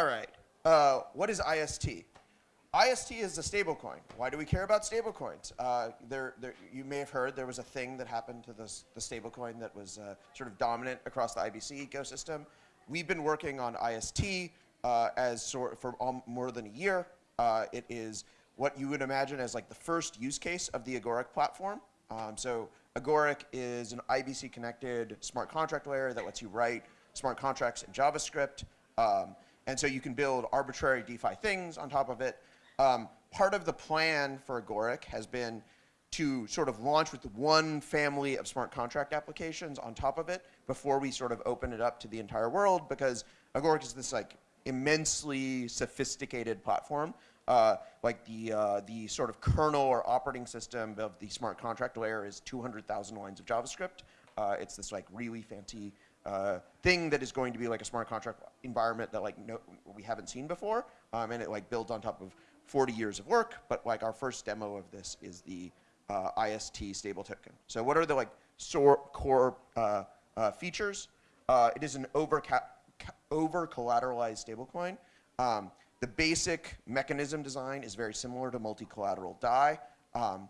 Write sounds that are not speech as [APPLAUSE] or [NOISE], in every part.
All right. Uh, what is IST? IST is a stablecoin. Why do we care about stablecoins? Uh, there, there, you may have heard there was a thing that happened to this, the stablecoin that was uh, sort of dominant across the IBC ecosystem. We've been working on IST uh, as sort for more than a year. Uh, it is what you would imagine as like the first use case of the Agoric platform. Um, so Agoric is an IBC connected smart contract layer that lets you write smart contracts in JavaScript. Um, and so you can build arbitrary DeFi things on top of it. Um, part of the plan for Agoric has been to sort of launch with one family of smart contract applications on top of it before we sort of open it up to the entire world because Agoric is this like immensely sophisticated platform. Uh, like the, uh, the sort of kernel or operating system of the smart contract layer is 200,000 lines of JavaScript. Uh, it's this like really fancy uh, thing that is going to be like a smart contract environment that like no, we haven't seen before, um, and it like builds on top of 40 years of work. But like our first demo of this is the uh, IST stable token. So what are the like core uh, uh, features? Uh, it is an over over collateralized stablecoin. Um, the basic mechanism design is very similar to multi-collateral DAI. Um,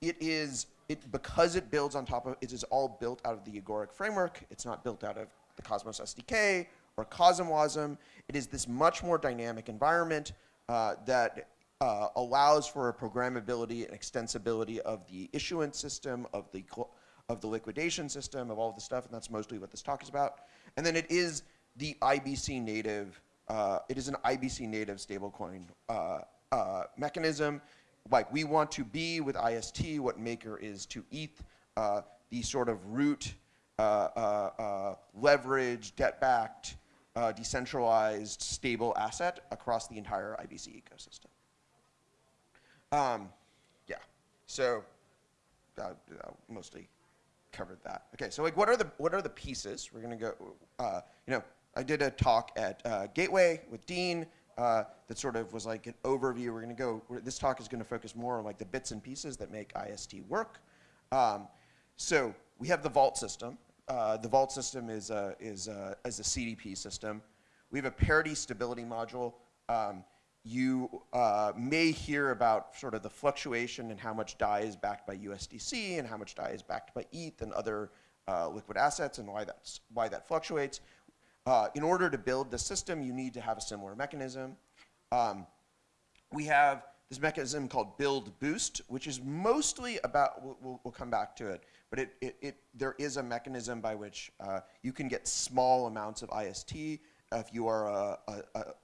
it is it, because it builds on top of, it is all built out of the Agoric framework. It's not built out of the Cosmos SDK or CosmWasm. It is this much more dynamic environment uh, that uh, allows for a programmability and extensibility of the issuance system, of the, of the liquidation system, of all of the stuff, and that's mostly what this talk is about. And then it is the IBC native, uh, it is an IBC native stablecoin uh, uh, mechanism like we want to be with IST what Maker is to ETH, uh, the sort of root, uh, uh, uh leverage, debt-backed, uh, decentralized, stable asset across the entire IBC ecosystem. Um, yeah, so uh, mostly covered that. Okay, so like what are the what are the pieces? We're gonna go. you know, I did a talk at Gateway with Dean uh, that sort of was like an overview. We're going to go, this talk is going to focus more on like the bits and pieces that make IST work. Um, so we have the vault system. Uh, the vault system is a, is, a, is a CDP system. We have a parity stability module. Um, you uh, may hear about sort of the fluctuation and how much DAI is backed by USDC and how much DAI is backed by ETH and other uh, liquid assets and why, that's, why that fluctuates. Uh, in order to build the system, you need to have a similar mechanism. Um, we have this mechanism called build boost, which is mostly about, we'll, we'll come back to it, but it, it, it, there is a mechanism by which uh, you can get small amounts of IST if you are a, a,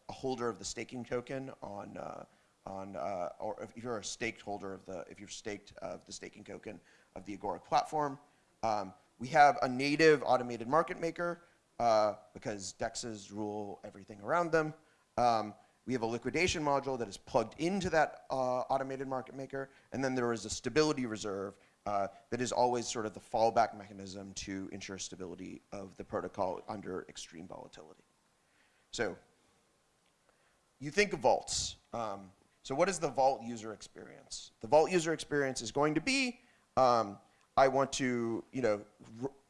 a holder of the staking token on, uh, on uh, or if you're a staked holder of the, if you're staked of the staking token of the Agoric platform. Um, we have a native automated market maker uh, because DEXs rule everything around them. Um, we have a liquidation module that is plugged into that uh, automated market maker, and then there is a stability reserve uh, that is always sort of the fallback mechanism to ensure stability of the protocol under extreme volatility. So you think of vaults. Um, so what is the vault user experience? The vault user experience is going to be, um, I want to, you know,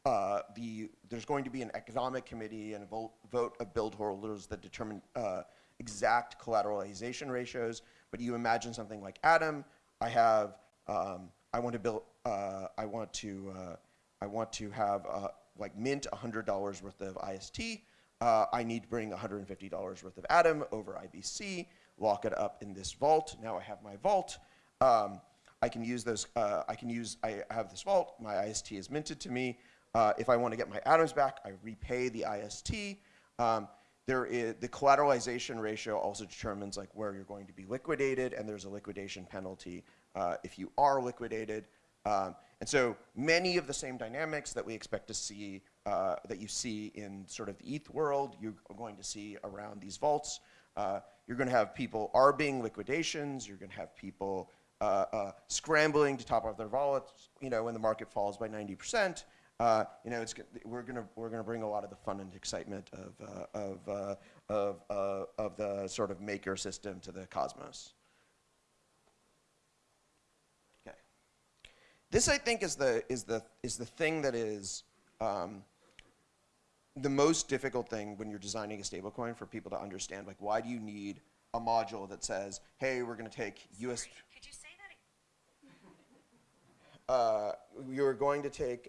uh, the, there's going to be an economic committee and a vote, vote of build holders that determine uh, exact collateralization ratios. But you imagine something like Atom, I have, um, I want to build, uh, I want to, uh, I want to have uh, like mint $100 worth of IST. Uh, I need to bring $150 worth of Atom over IBC, lock it up in this vault. Now I have my vault. Um, I can use those, I can use, I have this vault, my IST is minted to me. Uh, if I want to get my atoms back, I repay the IST. Um, there is, the collateralization ratio also determines like where you're going to be liquidated, and there's a liquidation penalty uh, if you are liquidated. Um, and so many of the same dynamics that we expect to see, uh, that you see in sort of the ETH world, you're going to see around these vaults. Uh, you're going to have people arbing liquidations. You're going to have people uh, uh, scrambling to top off their wallets, you know, when the market falls by 90% uh, you know, it's, we're gonna we're gonna bring a lot of the fun and excitement of uh, of uh, of uh, of the sort of maker system to the cosmos. Okay, this I think is the is the is the thing that is um, the most difficult thing when you're designing a stablecoin for people to understand, like why do you need a module that says, hey, we're going to take US, Could you say that? uh, you're going to take,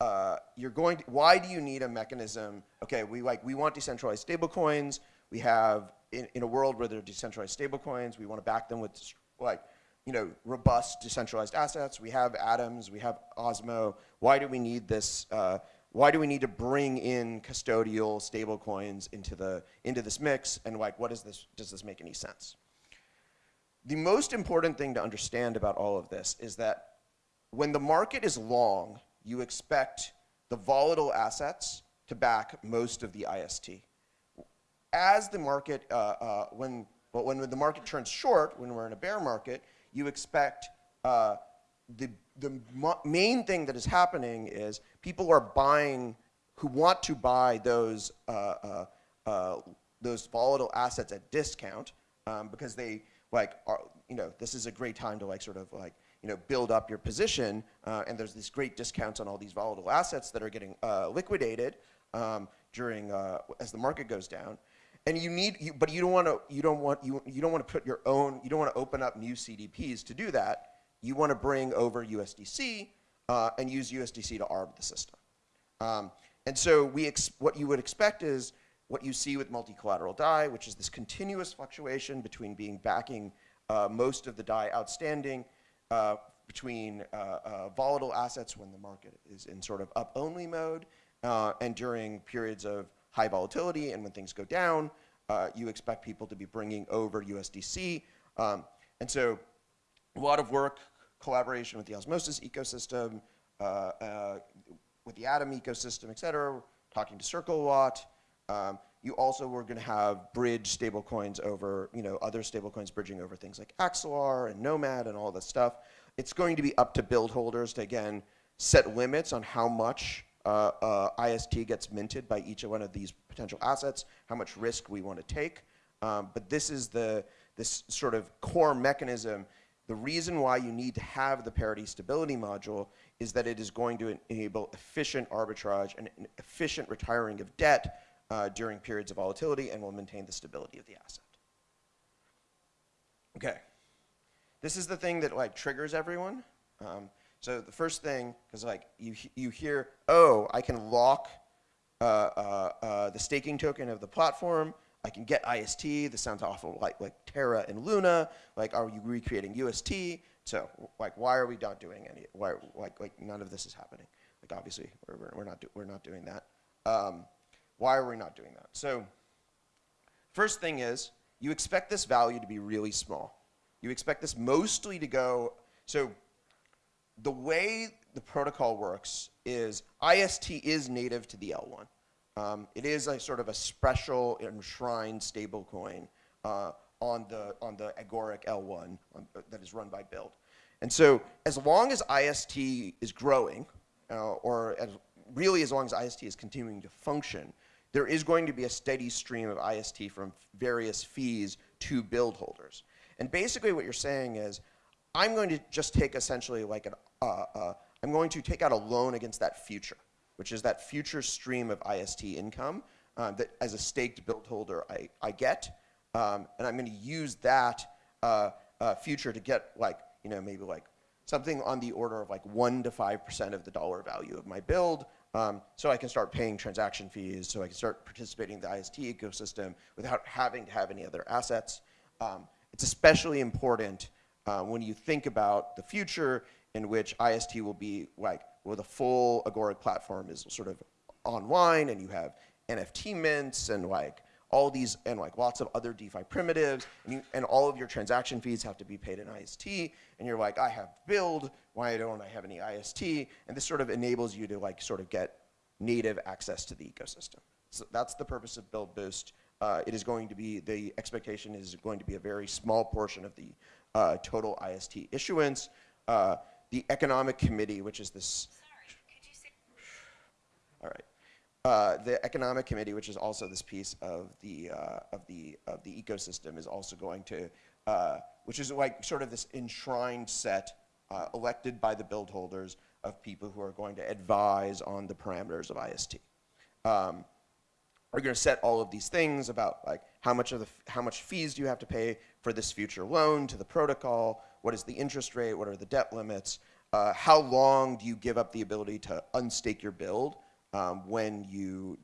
uh, you're going to, why do you need a mechanism? Okay, we like, we want decentralized stablecoins. We have, in, in a world where there are decentralized stablecoins, we want to back them with like, you know, robust decentralized assets. We have Atoms, we have Osmo. Why do we need this, uh, why do we need to bring in custodial stablecoins into the, into this mix? And like, what is this, does this make any sense? The most important thing to understand about all of this is that when the market is long, you expect the volatile assets to back most of the IST. As the market, uh, uh, when, well, when the market turns short, when we're in a bear market, you expect uh, the, the main thing that is happening is people are buying, who want to buy those, uh, uh, uh, those volatile assets at discount um, because they like, are, you know, this is a great time to like sort of like, you know, build up your position, uh, and there's these great discounts on all these volatile assets that are getting uh, liquidated um, during uh, as the market goes down, and you need, you, but you don't want to, you don't want you you don't want to put your own, you don't want to open up new CDPs to do that. You want to bring over USDC uh, and use USDC to arb the system. Um, and so we what you would expect is what you see with multi-collateral DAI, which is this continuous fluctuation between being backing uh, most of the DAI outstanding uh, between uh, uh, volatile assets when the market is in sort of up-only mode uh, and during periods of high volatility and when things go down, you expect people to be bringing over USDC. Um, and so a lot of work, collaboration with the Osmosis ecosystem, with the Atom ecosystem, et cetera, talking to Circle a lot. Um, you also were going to have bridge stablecoins over, you know, other stablecoins bridging over things like Axelar and Nomad and all this stuff. It's going to be up to build holders to, again, set limits on how much uh, uh, IST gets minted by each one of these potential assets, how much risk we want to take. Um, but this is the, this sort of core mechanism. The reason why you need to have the parity stability module is that it is going to enable efficient arbitrage and efficient retiring of debt uh, during periods of volatility and will maintain the stability of the asset. Okay. This is the thing that like triggers everyone. Um, so the first thing, because like you, you hear, oh, I can lock uh, uh, uh, the staking token of the platform. I can get IST. This sounds awful like, like Terra and Luna. Like, are you recreating UST? So like, why are we not doing any, why, like, like none of this is happening. Like obviously, we're, we're, not, do, we're not doing that. Um, why are we not doing that? So first thing is, you expect this value to be really small. You expect this mostly to go, so the way the protocol works is IST is native to the L1. Um, it is a sort of a special enshrined stablecoin uh, on the on the Agoric L1 on, uh, that is run by Build. And so as long as IST is growing, uh, or as, really as long as IST is continuing to function, there is going to be a steady stream of IST from various fees to build holders. And basically what you're saying is, I'm going to just take essentially like an, uh, uh, I'm going to take out a loan against that future, which is that future stream of IST income uh, that as a staked build holder I, I get. Um, and I'm going to use that uh, uh, future to get like, you know, maybe like something on the order of like 1 to 5% of the dollar value of my build um, so I can start paying transaction fees, so I can start participating in the IST ecosystem without having to have any other assets. Um, it's especially important uh, when you think about the future in which IST will be like, where the full Agoric platform is sort of online and you have NFT mints and like all these, and like lots of other DeFi primitives, and, you, and all of your transaction fees have to be paid in IST, and you're like, I have build, why don't I have any IST? And this sort of enables you to like sort of get native access to the ecosystem. So that's the purpose of Build Boost. Uh, it is going to be, the expectation is going to be a very small portion of the uh, total IST issuance. Uh, the Economic Committee, which is this. Sorry, could you say? All right. Uh, the economic committee, which is also this piece of the uh, of the of the ecosystem, is also going to, uh, which is like sort of this enshrined set uh, elected by the build holders of people who are going to advise on the parameters of IST. um, are going to set all of these things about like how much of the how much fees do you have to pay for this future loan to the protocol? What is the interest rate? What are the debt limits? Uh, how long do you give up the ability to unstake your build um, when you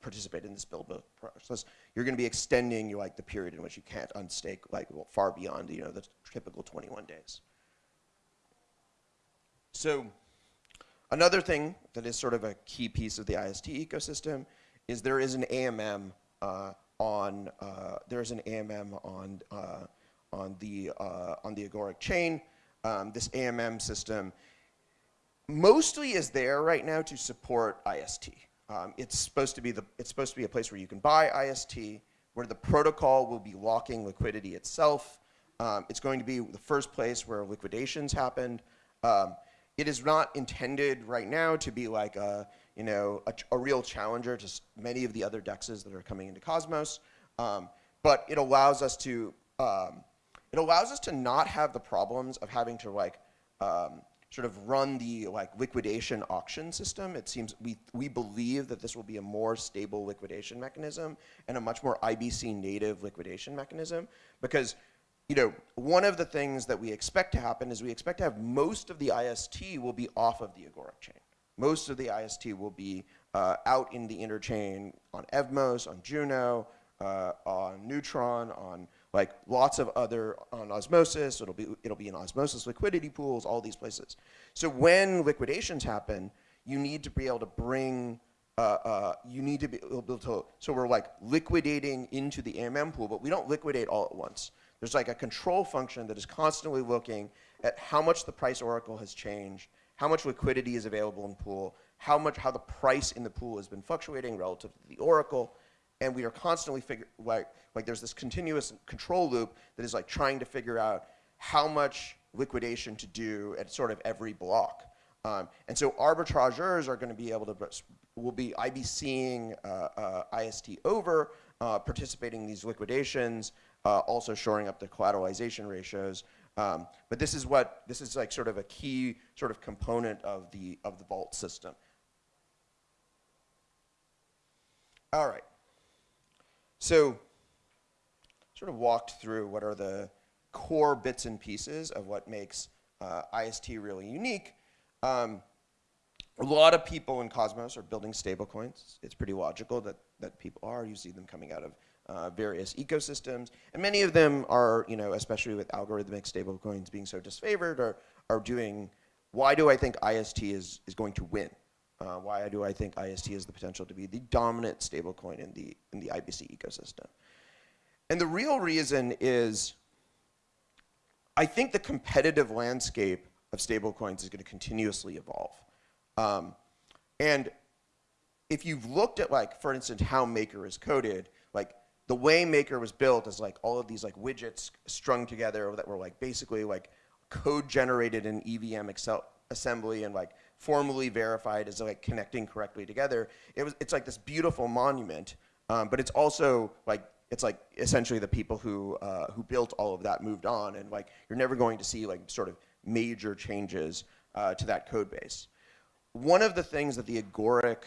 participate in this build process? You're going to be extending like the period in which you can't unstake like well, far beyond you know the typical 21 days. So another thing that is sort of a key piece of the IST ecosystem is there is an AMM uh, on uh, there's an AMM on uh, on the uh, on the Agoric chain. Um, this AMM system mostly is there right now to support IST. Um, it's supposed to be the it's supposed to be a place where you can buy IST, where the protocol will be locking liquidity itself. Um, it's going to be the first place where liquidations happened. Um, it is not intended right now to be like a you know, a, a, real challenger to many of the other dexes that are coming into Cosmos. Um, but it allows us to, um, it allows us to not have the problems of having to like, um, sort of run the like liquidation auction system. It seems we, we believe that this will be a more stable liquidation mechanism and a much more IBC native liquidation mechanism because you know, one of the things that we expect to happen is we expect to have most of the IST will be off of the Agoric chain. Most of the IST will be uh, out in the interchain on Evmos, on Juno, uh, on Neutron, on like lots of other, on Osmosis, it'll be, it'll be in Osmosis liquidity pools, all these places. So when liquidations happen, you need to be able to bring uh, uh, you need to be able to, so we're like liquidating into the AMM pool, but we don't liquidate all at once. There's like a control function that is constantly looking at how much the price oracle has changed how much liquidity is available in pool, how much how the price in the pool has been fluctuating relative to the oracle, and we are constantly figure like like there's this continuous control loop that is like trying to figure out how much liquidation to do at sort of every block. Um, and so arbitrageurs are going to be able to will be IBCing uh, uh, IST over, uh, participating in these liquidations, uh, also shoring up the collateralization ratios. Um, but this is what, this is like sort of a key sort of component of the, of the vault system. All right. So sort of walked through what are the core bits and pieces of what makes uh, IST really unique. Um, a lot of people in Cosmos are building stablecoins. It's pretty logical that, that people are. You see them coming out of uh, various ecosystems. And many of them are, you know, especially with algorithmic stablecoins being so disfavored, are, are doing, why do I think IST is, is going to win? Uh, why do I think IST has the potential to be the dominant stablecoin in the, in the IBC ecosystem? And the real reason is, I think the competitive landscape of stablecoins is going to continuously evolve. Um, and if you've looked at like, for instance, how Maker is coded, like the way Maker was built is like all of these like widgets strung together that were like basically like code generated in EVM Excel assembly and like formally verified as like connecting correctly together. It was, it's like this beautiful monument, um, but it's also like, it's like essentially the people who, uh, who built all of that moved on and like you're never going to see like sort of major changes uh, to that code base. One of the things that the Agoric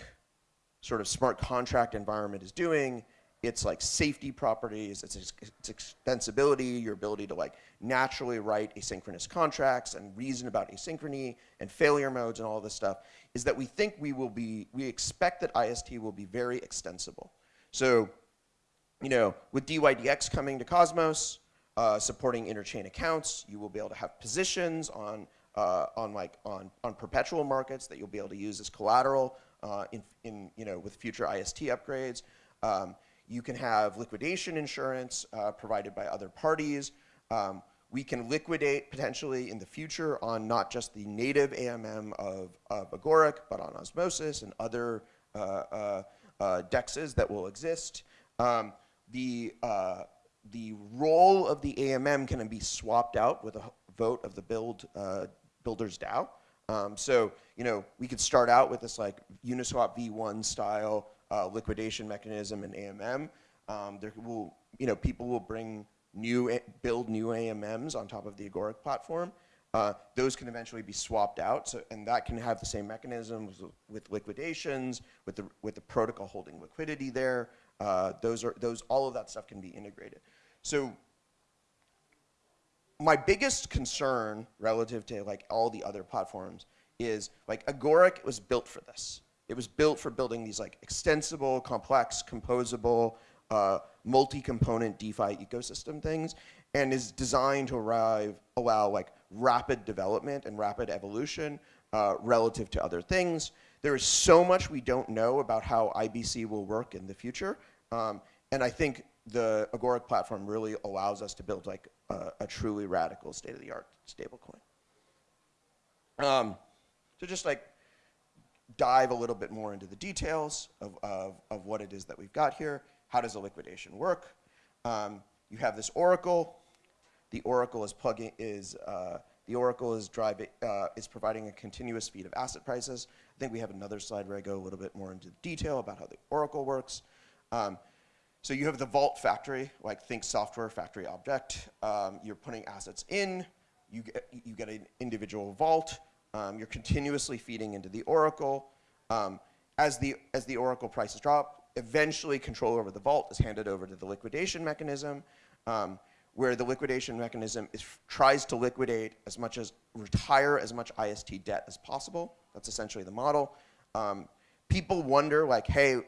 sort of smart contract environment is doing its like safety properties, its, its extensibility, your ability to like naturally write asynchronous contracts and reason about asynchrony and failure modes and all this stuff, is that we think we will be, we expect that IST will be very extensible. So, you know, with DYDX coming to Cosmos, uh, supporting interchain accounts, you will be able to have positions on, uh, on like, on, on perpetual markets that you'll be able to use as collateral uh, in, in, you know, with future IST upgrades. Um, you can have liquidation insurance uh, provided by other parties. Um, we can liquidate potentially in the future on not just the native AMM of, of Agoric, but on Osmosis and other uh, uh, uh, dexes that will exist. Um, the, uh, the role of the AMM can be swapped out with a vote of the build, uh, builder's DAO. Um, so, you know, we could start out with this like Uniswap v1 style uh, liquidation mechanism in AMM. Um, there will, you know, people will bring new, build new AMMs on top of the Agoric platform. uh, those can eventually be swapped out, so, and that can have the same mechanisms with liquidations, with the, with the protocol holding liquidity there. Uh, those are, those, all of that stuff can be integrated. So my biggest concern relative to like all the other platforms is like Agoric was built for this. It was built for building these like extensible, complex, composable, uh, multi-component DeFi ecosystem things, and is designed to arrive, allow like rapid development and rapid evolution uh, relative to other things. There is so much we don't know about how IBC will work in the future, um, and I think the Agoric platform really allows us to build like a, a truly radical state-of-the-art stablecoin. Um, so just like dive a little bit more into the details of, of, of what it is that we've got here. How does a liquidation work? Um, you have this oracle. The oracle is plugging is uh, the oracle is driving uh, is providing a continuous feed of asset prices. I think we have another slide where I go a little bit more into detail about how the oracle works. Um, so you have the vault factory, like think software factory object. Um, you're putting assets in. You get you get an individual vault. Um, you're continuously feeding into the oracle. Um, as, the, as the oracle prices drop, eventually control over the vault is handed over to the liquidation mechanism, um, where the liquidation mechanism is, tries to liquidate as much as, retire as much IST debt as possible. That's essentially the model. Um, people wonder, like, hey,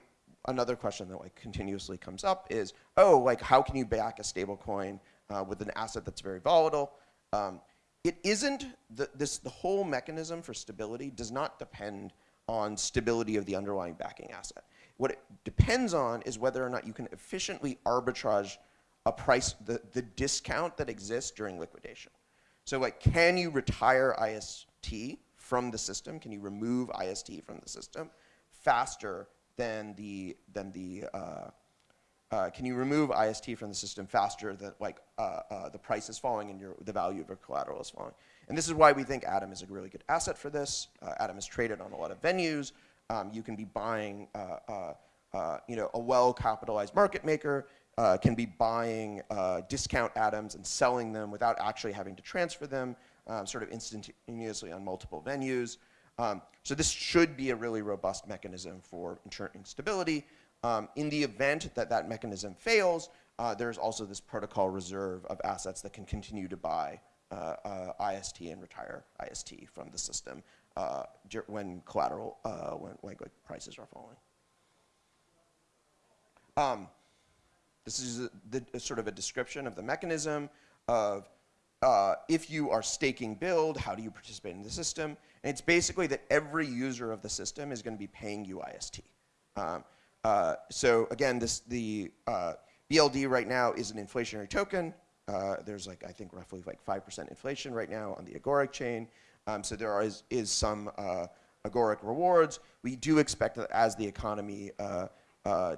another question that like continuously comes up is, oh, like, how can you back a stable coin uh, with an asset that's very volatile? Um, it isn't, the, this, the whole mechanism for stability does not depend on stability of the underlying backing asset. What it depends on is whether or not you can efficiently arbitrage a price, the, the discount that exists during liquidation. So like, can you retire IST from the system? Can you remove IST from the system faster than the, than the uh, uh, can you remove IST from the system faster than like uh, uh, the price is falling and your, the value of your collateral is falling? And this is why we think Atom is a really good asset for this. Uh, Atom is traded on a lot of venues. Um, you can be buying, uh, uh, you know, a well-capitalized market maker can be buying discount atoms and selling them without actually having to transfer them, um, sort of instantaneously on multiple venues. Um, so this should be a really robust mechanism for ensuring stability. Um, in the event that that mechanism fails, uh, there's also this protocol reserve of assets that can continue to buy uh, uh, IST and retire IST from the system uh, when collateral, uh, when like, like, prices are falling. Um, this is a, the, a sort of a description of the mechanism of uh, if you are staking build, how do you participate in the system? And it's basically that every user of the system is going to be paying you IST. Um, uh, so again, this, the uh, BLD right now is an inflationary token. Uh, there's like, I think roughly like 5% inflation right now on the Agoric chain. Um, so there is, is some uh, Agoric rewards. We do expect that as the economy uh,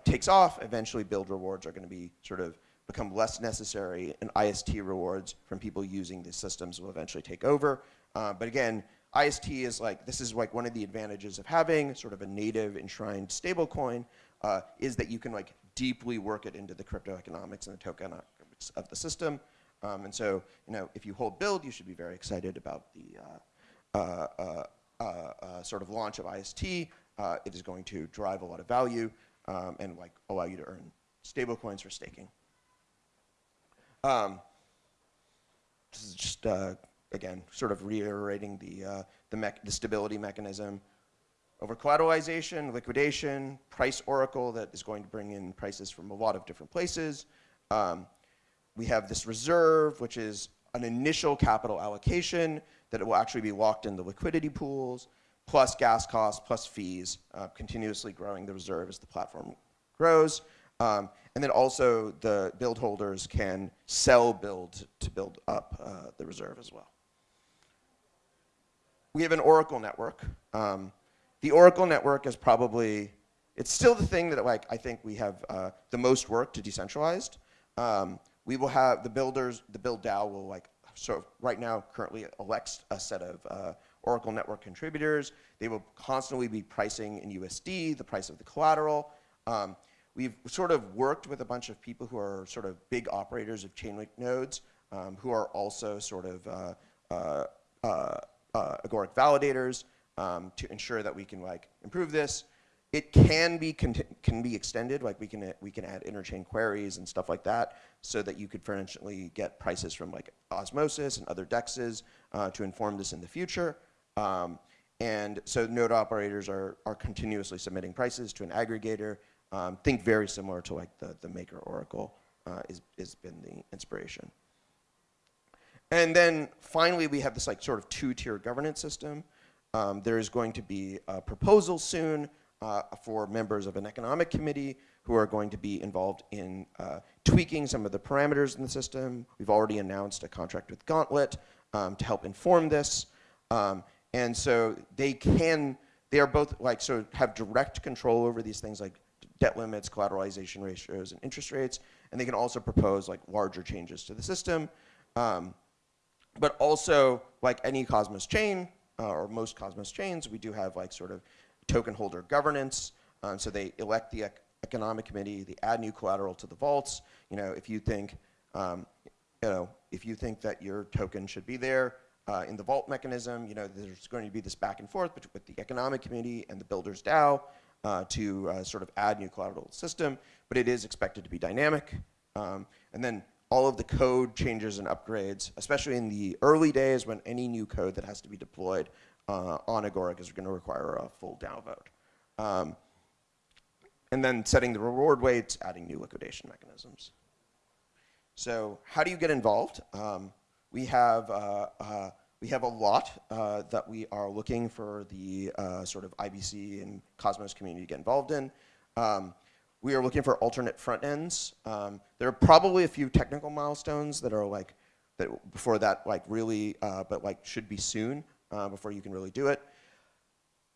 takes off, eventually build rewards are gonna be sort of become less necessary and IST rewards from people using these systems will eventually take over. but again, IST is like, this is like one of the advantages of having sort of a native enshrined stablecoin uh, is that you can like deeply work it into the crypto economics and the tokenomics of the system. Um, and so, you know, if you hold build, you should be very excited about the uh, uh, uh, uh sort of launch of IST. Uh, it is going to drive a lot of value um, and like allow you to earn stable coins for staking. Um, this is just, again, sort of reiterating the, the, the stability mechanism over collateralization, liquidation, price oracle that is going to bring in prices from a lot of different places. Um, we have this reserve, which is an initial capital allocation that will actually be locked in the liquidity pools, plus gas costs, plus fees, uh, continuously growing the reserve as the platform grows. Um, and then also the build holders can sell build to build up uh, the reserve as well. We have an Oracle network. Um, the Oracle network is probably, it's still the thing that like I think we have uh, the most work to decentralized. Um, we will have the builders, the build DAO will like, sort of right now currently elects a set of uh, Oracle network contributors. They will constantly be pricing in USD, the price of the collateral. Um, we've sort of worked with a bunch of people who are sort of big operators of Chainlink nodes, um, who are also sort of uh, uh, uh, uh, agoric validators um, to ensure that we can like improve this. It can be can be extended, like we can we can add interchain queries and stuff like that, so that you could potentially get prices from like Osmosis and other dexes uh, to inform this in the future. Um, and so node operators are are continuously submitting prices to an aggregator. Um, think very similar to like the the Maker Oracle uh, is has been the inspiration. And then finally, we have this like sort of two-tier governance system. Um, there is going to be a proposal soon uh, for members of an economic committee who are going to be involved in uh, tweaking some of the parameters in the system. We've already announced a contract with Gauntlet um, to help inform this. Um, and so they can, they are both like, so have direct control over these things like debt limits, collateralization ratios, and interest rates. And they can also propose like larger changes to the system. Um, but also, like any Cosmos chain, uh, or most Cosmos chains, we do have like sort of token holder governance. Um, so they elect the ec economic committee, they add new collateral to the vaults. You know, if you think, um, you know, if you think that your token should be there uh, in the vault mechanism, you know, there's going to be this back and forth with the economic committee and the builders DAO uh, to uh, sort of add new collateral system, but it is expected to be dynamic. Um, and then all of the code changes and upgrades, especially in the early days when any new code that has to be deployed uh, on Agoric is going to require a full downvote. Um, and then setting the reward weights, adding new liquidation mechanisms. So how do you get involved? Um, we have uh, uh, we have a lot uh, that we are looking for the uh, sort of IBC and Cosmos community to get involved in. Um, we are looking for alternate front ends. Um, there are probably a few technical milestones that are like, that before that like really, uh, but like should be soon uh, before you can really do it.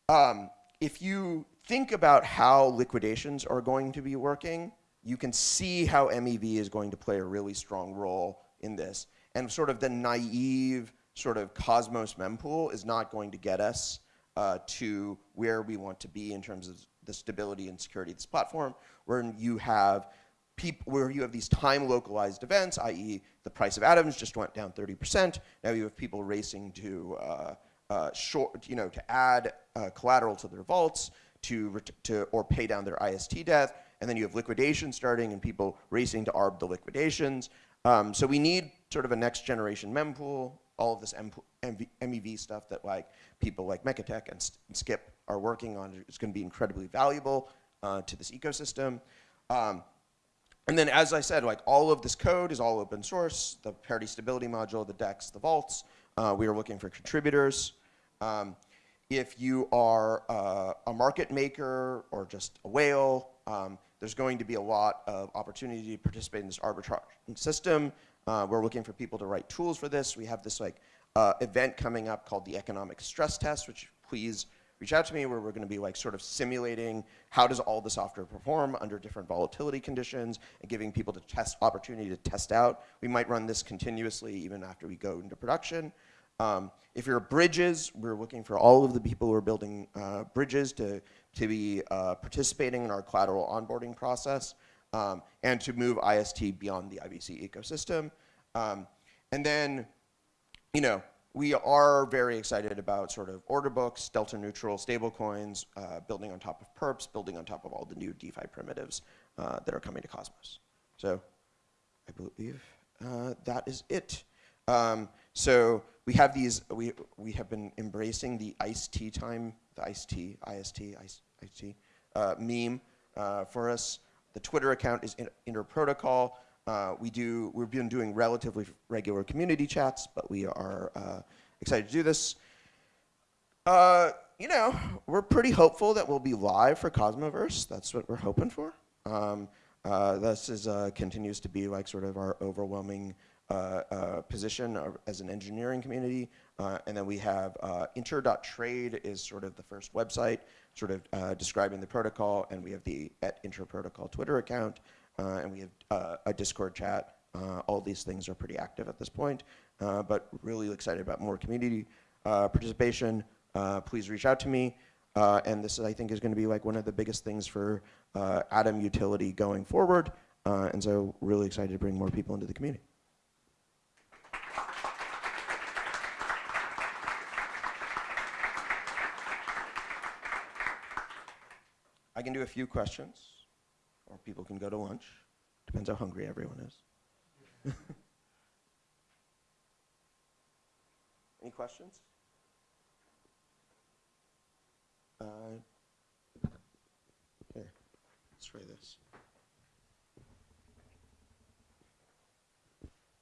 Um, if you think about how liquidations are going to be working, you can see how MEV is going to play a really strong role in this. And sort of the naive sort of Cosmos mempool is not going to get us uh, to where we want to be in terms of the stability and security of this platform, where you have people, where you have these time localized events, i.e. the price of atoms just went down 30%. Now you have people racing to uh, uh, short, you know, to add uh, collateral to their vaults, to, to or pay down their IST debt, and then you have liquidation starting and people racing to arb the liquidations. Um, so we need sort of a next generation mempool, all of this MEV stuff that like people like Mekatek and, and Skip are working on is going to be incredibly valuable uh, to this ecosystem. Um, and then, as I said, like all of this code is all open source. The parity stability module, the DEX, the vaults. Uh, we are looking for contributors. Um, if you are uh, a market maker or just a whale, um, there's going to be a lot of opportunity to participate in this arbitrage system. Uh, we're looking for people to write tools for this. We have this like uh, event coming up called the economic stress test, which please reach out to me where we're going to be like sort of simulating how does all the software perform under different volatility conditions and giving people the test opportunity to test out. We might run this continuously even after we go into production. Um, if you're bridges, we're looking for all of the people who are building uh, bridges to, to be uh, participating in our collateral onboarding process um, and to move IST beyond the IBC ecosystem. Um, and then, you know, we are very excited about sort of order books, delta neutral stablecoins, uh, building on top of perps, building on top of all the new DeFi primitives uh, that are coming to Cosmos. So I believe uh, that is it. Um, so we have these, we, we have been embracing the ICE-T time, the ICE-T, IST, ICE-T uh, meme uh, for us. The Twitter account is in, protocol. Uh, we do, we've been doing relatively regular community chats, but we are uh, excited to do this. Uh, you know, we're pretty hopeful that we'll be live for Cosmoverse. That's what we're hoping for. Um, uh, this is, uh, continues to be like sort of our overwhelming uh, position as an engineering community. and then we have inter.trade is sort of the first website sort of uh, describing the protocol, and we have the at inter protocol Twitter account. Uh, and we have uh, a Discord chat. Uh, all these things are pretty active at this point, uh, but really excited about more community uh, participation. please reach out to me. and this, I think, is going to be like one of the biggest things for Atom utility going forward. and so really excited to bring more people into the community. I can do a few questions, or people can go to lunch. Depends how hungry everyone is. [LAUGHS] Any questions? Uh, here, let's try this.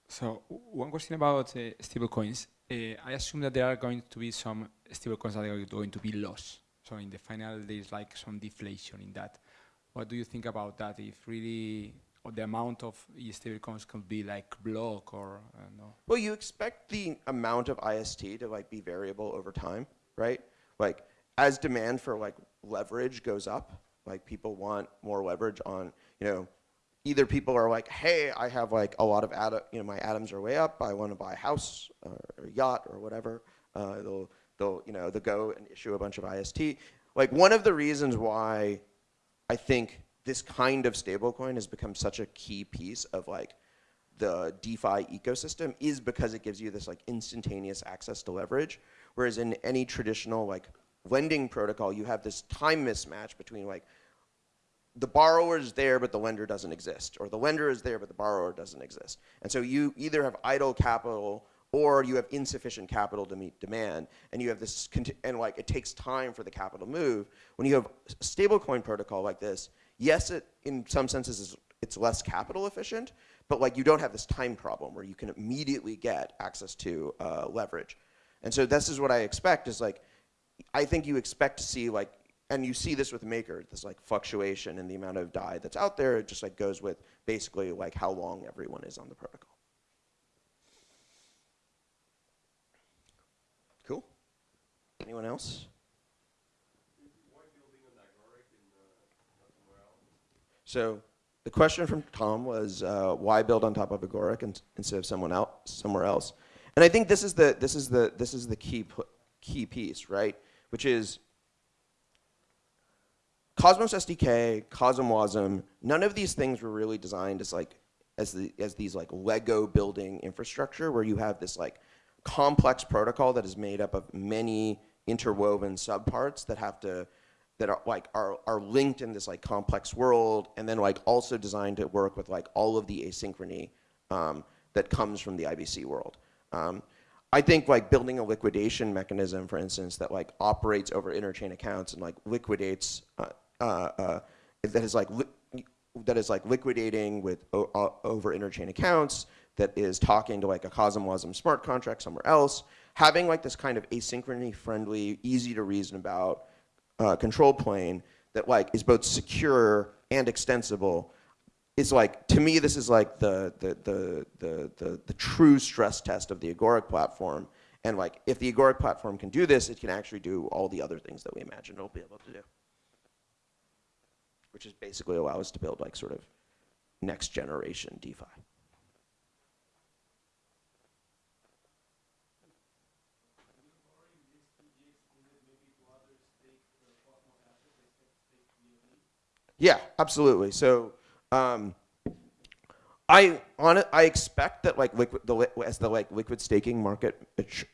So one question about uh, stablecoins. Uh, I assume that there are going to be some stablecoins that are going to be lost. So in the final, there's like some deflation in that. What do you think about that? If really the amount of stablecoins could be like block or uh, no? Well, you expect the amount of IST to like be variable over time, right? Like as demand for like leverage goes up, like people want more leverage on, you know, either people are like, hey, I have like a lot of you know, my atoms are way up. I want to buy a house or a yacht or whatever. Uh, they'll, they'll, you know, they'll go and issue a bunch of IST. Like one of the reasons why I think this kind of stablecoin has become such a key piece of like the DeFi ecosystem is because it gives you this like instantaneous access to leverage. Whereas in any traditional like lending protocol, you have this time mismatch between like the borrower is there but the lender doesn't exist, or the lender is there but the borrower doesn't exist. And so you either have idle capital or you have insufficient capital to meet demand, and you have this, and like it takes time for the capital to move. When you have a stablecoin protocol like this, yes, it in some senses is it's less capital efficient, but like you don't have this time problem where you can immediately get access to uh, leverage. And so this is what I expect is like, I think you expect to see like, and you see this with Maker, this like fluctuation in the amount of DAI that's out there. It just like goes with basically like how long everyone is on the protocol. Anyone else? So the question from Tom was uh, why build on top of Agoric in, instead of someone else, somewhere else? And I think this is the this is the this is the key key piece, right? Which is Cosmos SDK, CosmWasm, none of these things were really designed as like as the as these like Lego building infrastructure where you have this like complex protocol that is made up of many interwoven subparts that have to that are like are, are linked in this like complex world and then like also designed to work with like all of the asynchrony um, that comes from the IBC world. Um, I think like building a liquidation mechanism, for instance, that like operates over interchain accounts and like liquidates uh, uh, uh, that is like that is like liquidating with over interchain accounts that is talking to like a CosmWasm smart contract somewhere else, having like this kind of asynchrony friendly, easy to reason about uh, control plane that like is both secure and extensible is like to me this is like the the the the the, the true stress test of the agoric platform. And like if the agoric platform can do this it can actually do all the other things that we imagine it'll be able to do. Which is basically allow us to build like sort of next generation defi Yeah, absolutely. So um, I on I expect that like liquid the as the like liquid staking market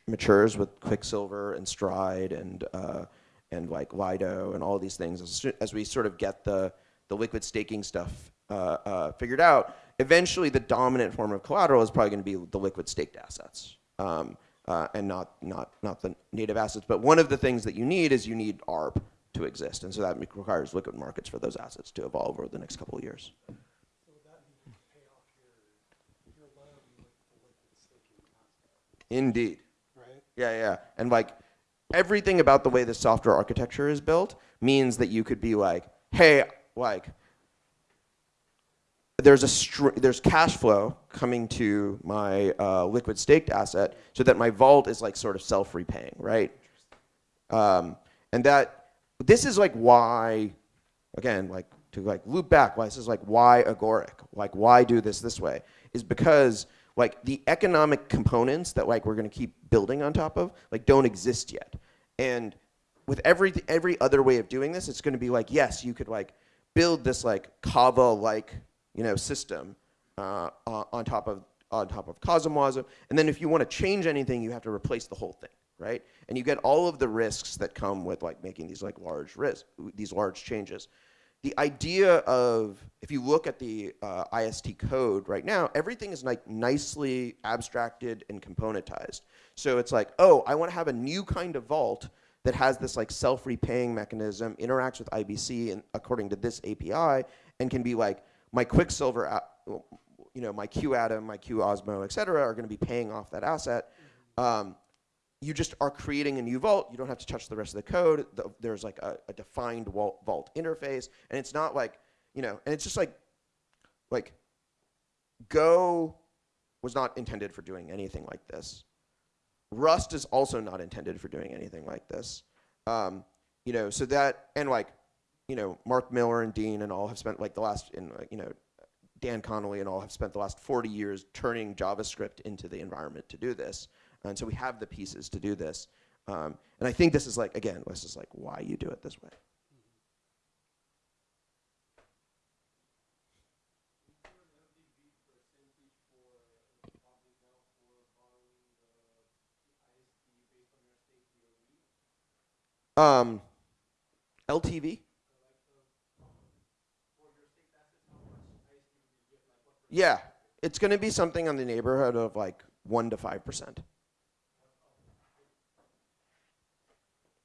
matures with Quicksilver and Stride and uh, and like Lido and all these things as, as we sort of get the the liquid staking stuff uh, uh, figured out, eventually the dominant form of collateral is probably going to be the liquid staked assets. Um, uh, and not, not, not the native assets. But one of the things that you need is you need ARB to exist. And so that requires liquid markets for those assets to evolve over the next couple of years. Indeed. Right? Yeah, yeah. And like everything about the way the software architecture is built means that you could be like, hey, like there's a there's cash flow coming to my uh, liquid staked asset so that my vault is like sort of self-repaying, right? Um, and that this is like why, again, like to like loop back, why this is like why agoric, like why do this this way, is because like the economic components that like we're gonna keep building on top of like don't exist yet. And with every every other way of doing this, it's gonna be like, yes, you could like build this like Kava-like you know system uh, on top of on top of CosmWasm, and then if you want to change anything, you have to replace the whole thing right? And you get all of the risks that come with like making these like large risk, these large changes. the idea of if you look at the uh, IST code right now, everything is like nicely abstracted and componentized. So it's like, oh, I want to have a new kind of vault that has this like self-repaying mechanism, interacts with IBC and according to this API, and can be like my Quicksilver, you know, my QAtom, my QOsmo, et cetera, are going to be paying off that asset. Um, you just are creating a new vault. You don't have to touch the rest of the code. The, there's like a, a defined vault, vault interface, and it's not like, you know, and it's just like, like, Go was not intended for doing anything like this. Rust is also not intended for doing anything like this. Um, you know, so that and like, you know, Mark Miller and Dean and all have spent like the last, in you know, Dan Connolly and all have spent the last 40 years turning JavaScript into the environment to do this. And so we have the pieces to do this. Um, and I think this is like, again, this is like why you do it this way. Um, LTV? Yeah, it's going to be something on the neighborhood of like 1 to 5%.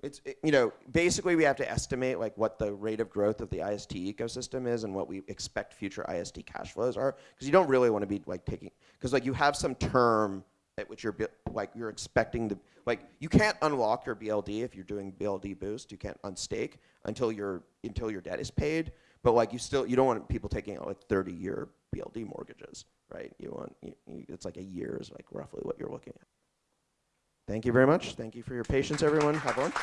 It's, it- you know, basically we have to estimate like what the rate of growth of the IST ecosystem is and what we expect future IST cash flows are. Because you don't really want to be like taking, because like you have some term at which you're like you're expecting the, like you can't unlock your BLD if you're doing BLD boost. You can't unstake until your until your debt is paid. But like you still, you don't want people taking out like 30 year BLD mortgages, right? You want, you, you, it's like a year is like roughly what you're looking at. Thank you very much. Thank you for your patience, everyone. Have lunch.